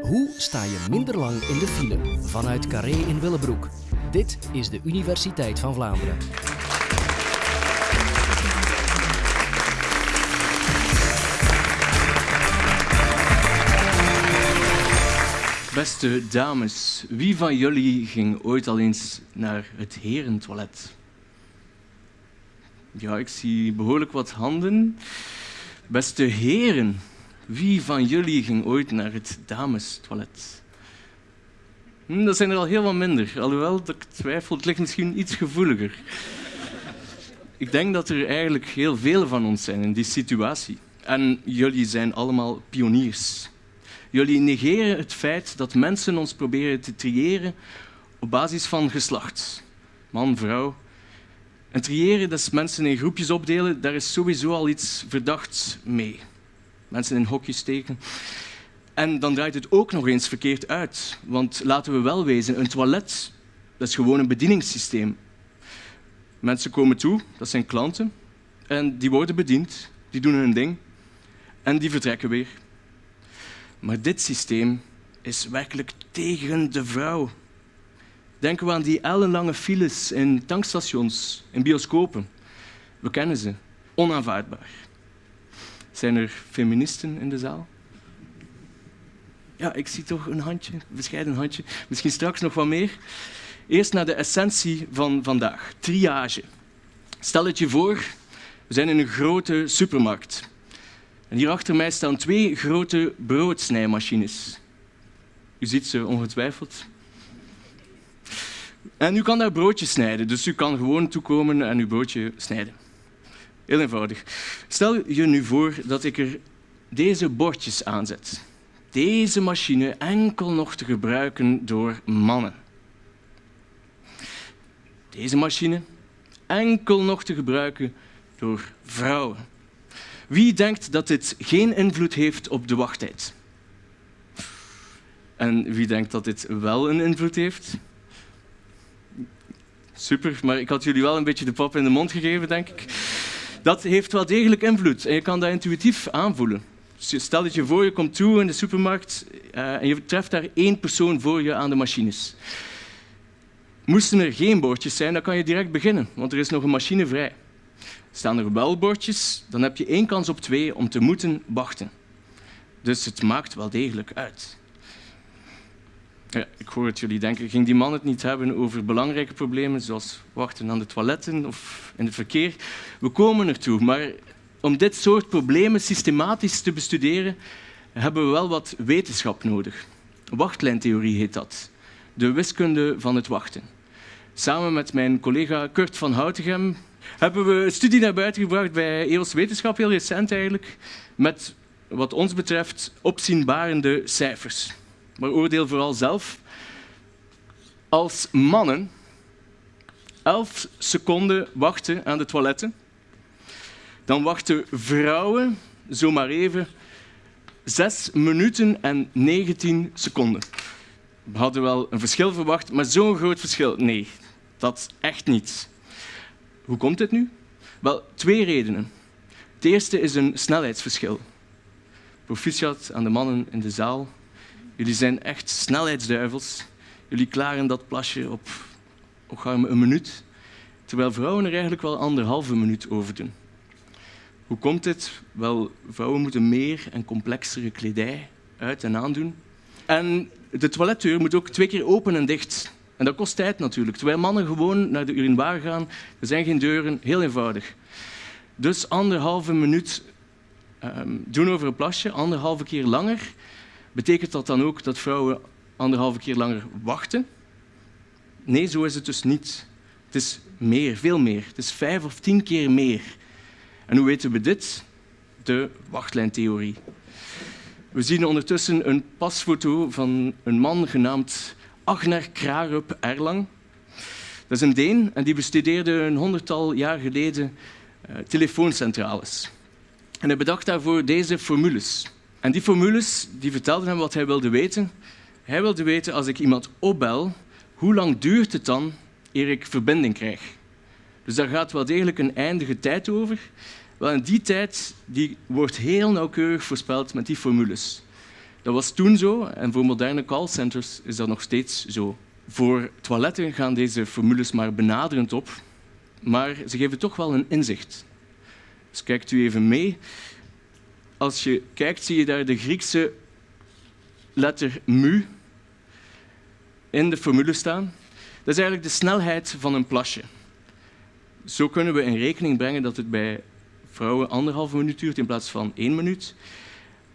Hoe sta je minder lang in de file vanuit Carré in Willebroek? Dit is de Universiteit van Vlaanderen. Beste dames, wie van jullie ging ooit al eens naar het herentoilet? Ja, ik zie behoorlijk wat handen. Beste heren, wie van jullie ging ooit naar het damestoilet? Hm, dat zijn er al heel wat minder, alhoewel ik twijfel, het ligt misschien iets gevoeliger. Ik denk dat er eigenlijk heel veel van ons zijn in die situatie. En jullie zijn allemaal pioniers. Jullie negeren het feit dat mensen ons proberen te triëren op basis van geslacht. Man, vrouw. En triëren, dat is mensen in groepjes opdelen, daar is sowieso al iets verdachts mee. Mensen in hokjes steken. En dan draait het ook nog eens verkeerd uit. Want laten we wel wezen, een toilet dat is gewoon een bedieningssysteem. Mensen komen toe, dat zijn klanten, en die worden bediend, die doen hun ding en die vertrekken weer. Maar dit systeem is werkelijk tegen de vrouw. Denken we aan die ellenlange files in tankstations, in bioscopen. We kennen ze. Onaanvaardbaar. Zijn er feministen in de zaal? Ja, ik zie toch een handje, een bescheiden handje. Misschien straks nog wat meer. Eerst naar de essentie van vandaag. Triage. Stel het je voor, we zijn in een grote supermarkt. En hier achter mij staan twee grote broodsnijmachines. U ziet ze ongetwijfeld. En u kan daar broodjes snijden, dus u kan gewoon toekomen en uw broodje snijden. Heel eenvoudig. Stel je nu voor dat ik er deze bordjes aanzet. Deze machine enkel nog te gebruiken door mannen. Deze machine enkel nog te gebruiken door vrouwen. Wie denkt dat dit geen invloed heeft op de wachttijd? En wie denkt dat dit wel een invloed heeft? Super, maar ik had jullie wel een beetje de pap in de mond gegeven, denk ik. Dat heeft wel degelijk invloed en je kan dat intuïtief aanvoelen. Stel dat je voor je komt toe in de supermarkt uh, en je treft daar één persoon voor je aan de machines. Moesten er geen bordjes zijn, dan kan je direct beginnen, want er is nog een machine vrij. Staan er wel bordjes, dan heb je één kans op twee om te moeten wachten. Dus het maakt wel degelijk uit. Ik hoor het jullie denken, ging die man het niet hebben over belangrijke problemen zoals wachten aan de toiletten of in het verkeer? We komen ertoe, maar om dit soort problemen systematisch te bestuderen hebben we wel wat wetenschap nodig. Wachtlijntheorie heet dat. De wiskunde van het wachten. Samen met mijn collega Kurt van Houtegem hebben we een studie naar buiten gebracht bij EOS Wetenschap, heel recent eigenlijk, met wat ons betreft opzienbarende cijfers. Maar oordeel vooral zelf. Als mannen 11 seconden wachten aan de toiletten, dan wachten vrouwen zomaar even 6 minuten en 19 seconden. We hadden wel een verschil verwacht, maar zo'n groot verschil, nee, dat echt niet. Hoe komt dit nu? Wel, twee redenen. Het eerste is een snelheidsverschil. Proficiat aan de mannen in de zaal. Jullie zijn echt snelheidsduivels. Jullie klaren dat plasje op, een minuut, terwijl vrouwen er eigenlijk wel anderhalve minuut over doen. Hoe komt dit? Wel, vrouwen moeten meer en complexere kledij uit en aandoen. En de toiletdeur moet ook twee keer open en dicht. En dat kost tijd natuurlijk. Terwijl mannen gewoon naar de urinoir gaan, er zijn geen deuren, heel eenvoudig. Dus anderhalve minuut um, doen over een plasje, anderhalve keer langer. Betekent dat dan ook dat vrouwen anderhalve keer langer wachten? Nee, zo is het dus niet. Het is meer, veel meer. Het is vijf of tien keer meer. En hoe weten we dit? De wachtlijntheorie. We zien ondertussen een pasfoto van een man genaamd Agner Krarup Erlang. Dat is een Deen en die bestudeerde een honderdtal jaar geleden uh, telefooncentrales. En hij bedacht daarvoor deze formules. En die formules die vertelden hem wat hij wilde weten. Hij wilde weten, als ik iemand opbel, hoe lang duurt het dan eer ik verbinding krijg? Dus daar gaat wel degelijk een eindige tijd over. Wel, en die tijd die wordt heel nauwkeurig voorspeld met die formules. Dat was toen zo en voor moderne callcenters is dat nog steeds zo. Voor toiletten gaan deze formules maar benaderend op, maar ze geven toch wel een inzicht. Dus kijkt u even mee. Als je kijkt, zie je daar de Griekse letter mu in de formule staan. Dat is eigenlijk de snelheid van een plasje. Zo kunnen we in rekening brengen dat het bij vrouwen anderhalve minuut duurt in plaats van één minuut.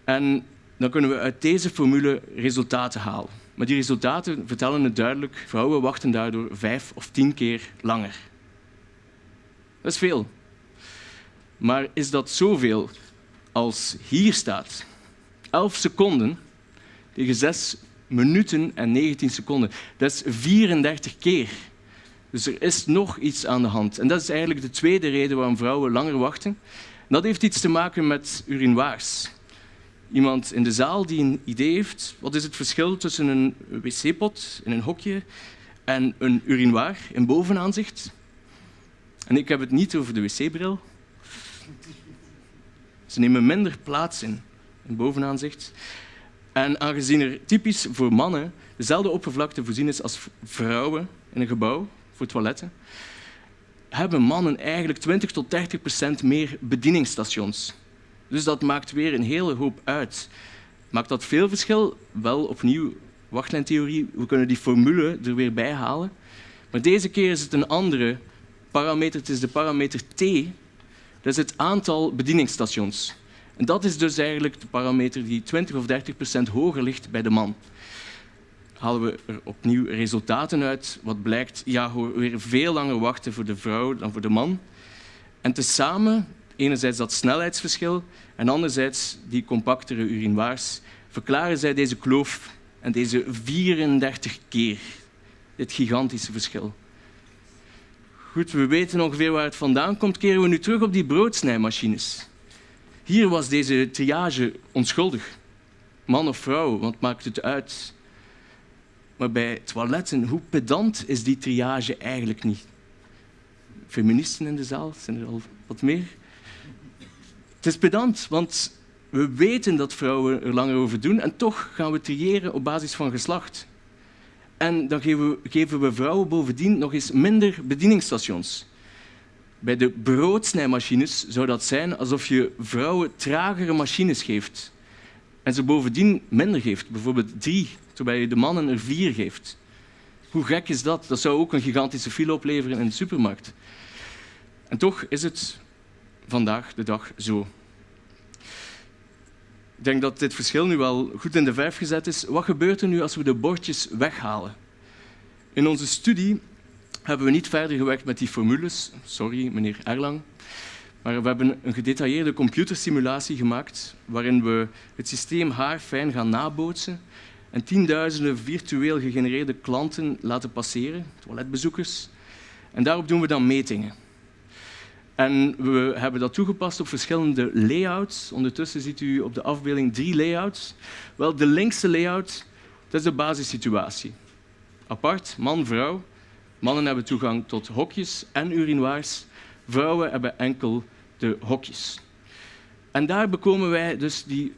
En dan kunnen we uit deze formule resultaten halen. Maar die resultaten vertellen het duidelijk. Vrouwen wachten daardoor vijf of tien keer langer. Dat is veel. Maar is dat zoveel als hier staat? 11 seconden tegen 6 minuten en 19 seconden. Dat is 34 keer. Dus er is nog iets aan de hand. En dat is eigenlijk de tweede reden waarom vrouwen langer wachten. Dat heeft iets te maken met urinoirs. Iemand in de zaal die een idee heeft, wat is het verschil tussen een wc-pot in een hokje en een urinoir in bovenaanzicht? En ik heb het niet over de wc-bril. Ze nemen minder plaats in, in bovenaanzicht. En aangezien er typisch voor mannen dezelfde oppervlakte voorzien is als vrouwen in een gebouw voor toiletten, hebben mannen eigenlijk 20 tot 30 procent meer bedieningsstations. Dus dat maakt weer een hele hoop uit. Maakt dat veel verschil? Wel, opnieuw, wachtlijntheorie. We kunnen die formule er weer bij halen. Maar deze keer is het een andere parameter. Het is de parameter T. Dat is het aantal bedieningsstations. En dat is dus eigenlijk de parameter die 20 of 30 procent hoger ligt bij de man. Halen we er opnieuw resultaten uit, wat blijkt, ja, weer veel langer wachten voor de vrouw dan voor de man. En tezamen, enerzijds dat snelheidsverschil en anderzijds die compactere urinoirs, verklaren zij deze kloof en deze 34 keer, dit gigantische verschil. Goed, we weten ongeveer waar het vandaan komt, keren we nu terug op die broodsnijmachines. Hier was deze triage onschuldig. Man of vrouw, wat maakt het uit? Maar bij toiletten, hoe pedant is die triage eigenlijk niet? Feministen in de zaal, zijn er al wat meer? Het is pedant, want we weten dat vrouwen er langer over doen en toch gaan we triëren op basis van geslacht. En dan geven we, geven we vrouwen bovendien nog eens minder bedieningsstations. Bij de broodsnijmachines zou dat zijn alsof je vrouwen tragere machines geeft. En ze bovendien minder geeft, bijvoorbeeld drie, terwijl je de mannen er vier geeft. Hoe gek is dat? Dat zou ook een gigantische file opleveren in de supermarkt. En toch is het vandaag de dag zo. Ik denk dat dit verschil nu wel goed in de verf gezet is. Wat gebeurt er nu als we de bordjes weghalen? In onze studie hebben we niet verder gewerkt met die formules. Sorry, meneer Erlang. Maar we hebben een gedetailleerde computersimulatie gemaakt waarin we het systeem haarfijn gaan nabootsen en tienduizenden virtueel gegenereerde klanten laten passeren, toiletbezoekers. En daarop doen we dan metingen. En we hebben dat toegepast op verschillende layouts. Ondertussen ziet u op de afbeelding drie layouts. Wel, de linkse layout dat is de basissituatie. Apart, man, vrouw. Mannen hebben toegang tot hokjes en urinoirs. Vrouwen hebben enkel de hokjes. En daar bekomen wij dus die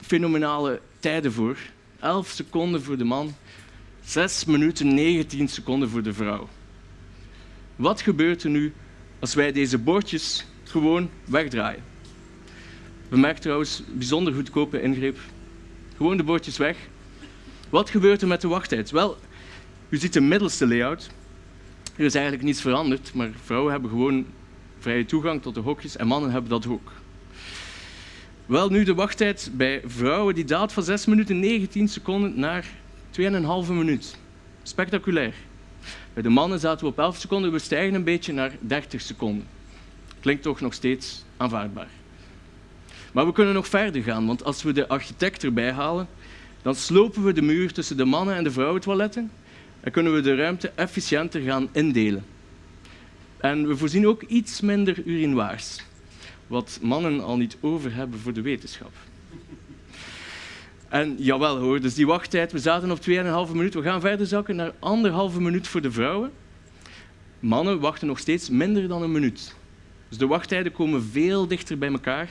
fenomenale tijden voor. 11 seconden voor de man, 6 minuten 19 seconden voor de vrouw. Wat gebeurt er nu als wij deze bordjes gewoon wegdraaien? Bemerk trouwens, bijzonder goedkope ingreep. Gewoon de bordjes weg. Wat gebeurt er met de wachttijd? Wel, u ziet de middelste layout. Er is eigenlijk niets veranderd, maar vrouwen hebben gewoon vrije toegang tot de hokjes en mannen hebben dat ook. Wel, nu de wachttijd bij vrouwen die daalt van 6 minuten 19 seconden naar 2,5 minuut. Spectaculair. Bij de mannen zaten we op 11 seconden, we stijgen een beetje naar 30 seconden. Klinkt toch nog steeds aanvaardbaar. Maar we kunnen nog verder gaan, want als we de architect erbij halen, dan slopen we de muur tussen de mannen- en de vrouwentoiletten en kunnen we de ruimte efficiënter gaan indelen. En we voorzien ook iets minder urinoirs, wat mannen al niet over hebben voor de wetenschap. En jawel hoor, dus die wachttijd, we zaten op 2,5 minuut, we gaan verder zakken naar anderhalve minuut voor de vrouwen. Mannen wachten nog steeds minder dan een minuut. Dus de wachttijden komen veel dichter bij elkaar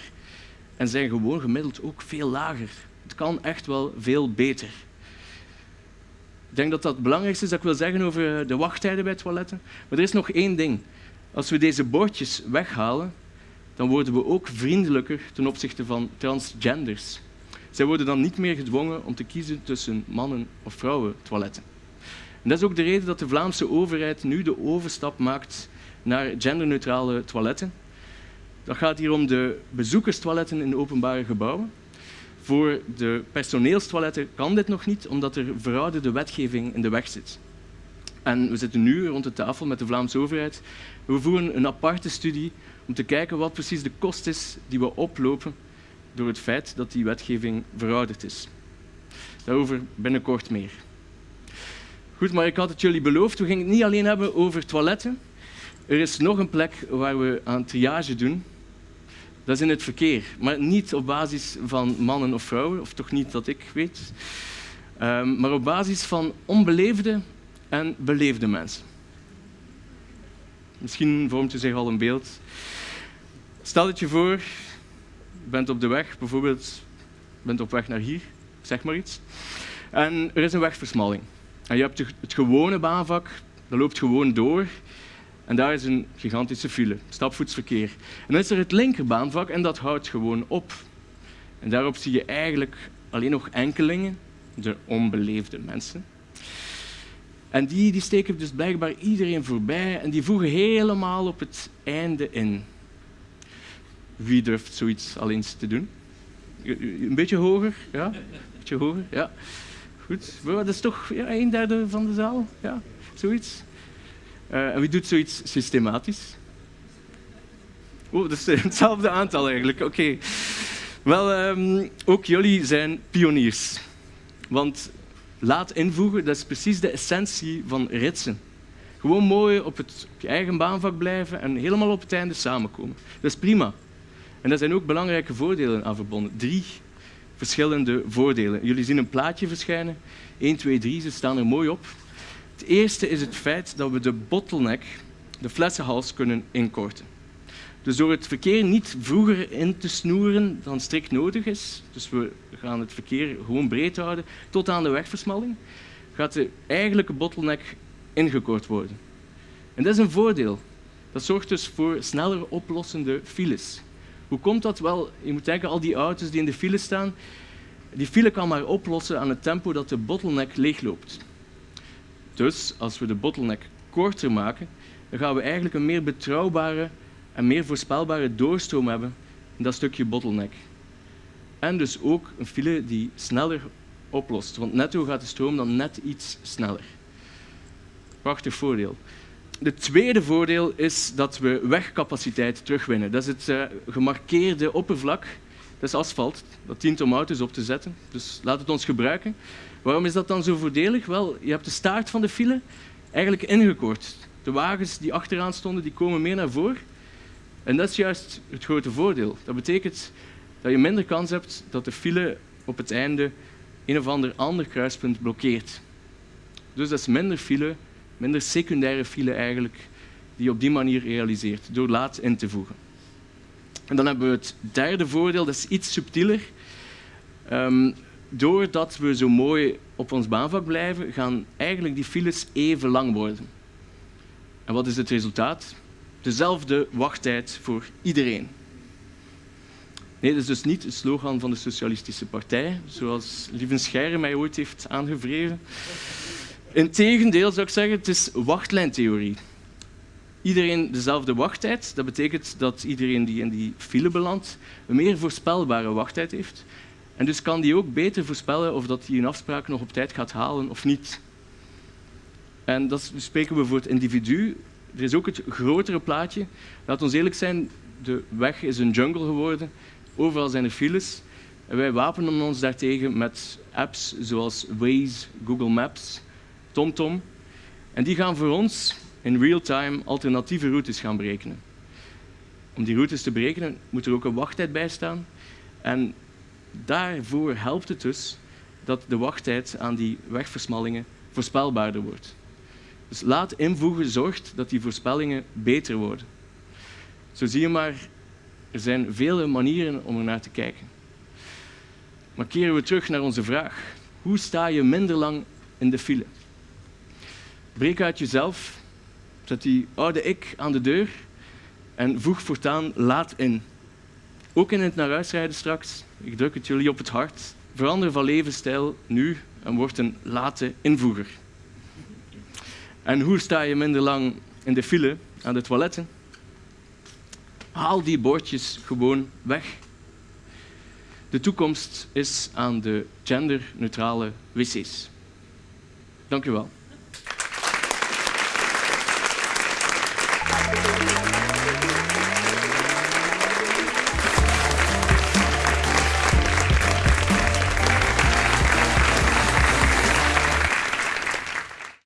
en zijn gewoon gemiddeld ook veel lager. het kan echt wel veel beter. Ik denk dat dat het belangrijkste is dat ik wil zeggen over de wachttijden bij toiletten. Maar er is nog één ding. Als we deze bordjes weghalen, dan worden we ook vriendelijker ten opzichte van transgenders. Zij worden dan niet meer gedwongen om te kiezen tussen mannen- of vrouwen toiletten. En dat is ook de reden dat de Vlaamse overheid nu de overstap maakt naar genderneutrale toiletten. Dat gaat hier om de bezoekerstoiletten in openbare gebouwen. Voor de personeelstoiletten kan dit nog niet, omdat er verouderde wetgeving in de weg zit. En we zitten nu rond de tafel met de Vlaamse overheid. We voeren een aparte studie om te kijken wat precies de kost is die we oplopen door het feit dat die wetgeving verouderd is. Daarover binnenkort meer. Goed, maar ik had het jullie beloofd, we gingen het niet alleen hebben over toiletten. Er is nog een plek waar we aan triage doen. Dat is in het verkeer, maar niet op basis van mannen of vrouwen, of toch niet dat ik weet, um, maar op basis van onbeleefde en beleefde mensen. Misschien vormt u zich al een beeld. Stel het je voor, bent op de weg, bijvoorbeeld bent op weg naar hier, zeg maar iets, en er is een wegversmalling. En je hebt het gewone baanvak, dat loopt gewoon door. En daar is een gigantische file, stapvoetsverkeer. En dan is er het linkerbaanvak en dat houdt gewoon op. En daarop zie je eigenlijk alleen nog enkelingen, de onbeleefde mensen. En die, die steken dus blijkbaar iedereen voorbij en die voegen helemaal op het einde in. Wie durft zoiets al eens te doen? Een beetje hoger? Ja? Een beetje hoger? Ja. Goed. Dat is toch ja, een derde van de zaal? Ja, zoiets. Uh, en wie doet zoiets systematisch? Oh, dat is hetzelfde aantal eigenlijk. Oké. Wel, um, ook jullie zijn pioniers. Want laat invoegen, dat is precies de essentie van ritsen. Gewoon mooi op, het, op je eigen baanvak blijven en helemaal op het einde samenkomen. Dat is prima. En daar zijn ook belangrijke voordelen aan verbonden. Drie verschillende voordelen. Jullie zien een plaatje verschijnen. 1, 2, 3, ze staan er mooi op. Het eerste is het feit dat we de bottleneck, de flessenhals, kunnen inkorten. Dus door het verkeer niet vroeger in te snoeren dan strikt nodig is, dus we gaan het verkeer gewoon breed houden tot aan de wegversmalling, gaat de eigenlijke bottleneck ingekort worden. En dat is een voordeel. Dat zorgt dus voor sneller oplossende files. Hoe komt dat? Wel, je moet denken, al die auto's die in de file staan, die file kan maar oplossen aan het tempo dat de bottleneck leegloopt. Dus als we de bottleneck korter maken, dan gaan we eigenlijk een meer betrouwbare en meer voorspelbare doorstroom hebben in dat stukje bottleneck. En dus ook een file die sneller oplost, want netto gaat de stroom dan net iets sneller. Prachtig voordeel. Het tweede voordeel is dat we wegcapaciteit terugwinnen. Dat is het uh, gemarkeerde oppervlak. Dat is asfalt. Dat dient om auto's op te zetten. Dus laat het ons gebruiken. Waarom is dat dan zo voordelig? Wel, je hebt de staart van de file eigenlijk ingekort. De wagens die achteraan stonden, die komen meer naar voren. En dat is juist het grote voordeel. Dat betekent dat je minder kans hebt dat de file op het einde een of ander ander kruispunt blokkeert. Dus dat is minder file, minder secundaire file eigenlijk, die je op die manier realiseert, door laat in te voegen. En dan hebben we het derde voordeel, dat is iets subtieler. Um, doordat we zo mooi op ons baanvak blijven, gaan eigenlijk die files even lang worden. En wat is het resultaat? Dezelfde wachttijd voor iedereen. Nee, dat is dus niet het slogan van de Socialistische Partij, zoals Lieven Scheire mij ooit heeft aangevreven. Integendeel zou ik zeggen, het is wachtlijntheorie. Iedereen dezelfde wachttijd, dat betekent dat iedereen die in die file belandt een meer voorspelbare wachttijd heeft. En dus kan die ook beter voorspellen of dat hij een afspraak nog op tijd gaat halen of niet. En dat spreken we voor het individu. Er is ook het grotere plaatje. Laat ons eerlijk zijn, de weg is een jungle geworden. Overal zijn er files. En wij wapenen ons daartegen met apps zoals Waze, Google Maps, TomTom. En die gaan voor ons in real time alternatieve routes gaan berekenen. Om die routes te berekenen moet er ook een wachttijd bij staan. En daarvoor helpt het dus dat de wachttijd aan die wegversmallingen voorspelbaarder wordt. Dus laat invoegen zorgt dat die voorspellingen beter worden. Zo zie je maar, er zijn vele manieren om er naar te kijken. Maar keren we terug naar onze vraag. Hoe sta je minder lang in de file? Breek uit jezelf, zet die oude ik aan de deur en voeg voortaan laat in. Ook in het naar huis rijden straks, ik druk het jullie op het hart, verander van levensstijl nu en word een late invoeger. En hoe sta je minder lang in de file aan de toiletten? Haal die bordjes gewoon weg. De toekomst is aan de genderneutrale wc's. Dank u wel.